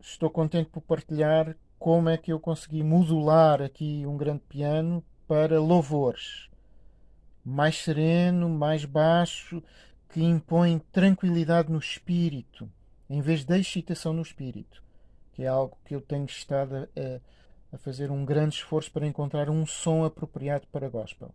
estou contente por partilhar como é que eu consegui modular aqui um grande piano para louvores. Mais sereno, mais baixo, que impõe tranquilidade no espírito, em vez de excitação no espírito, que é algo que eu tenho estado a, a fazer um grande esforço para encontrar um som apropriado para gospel.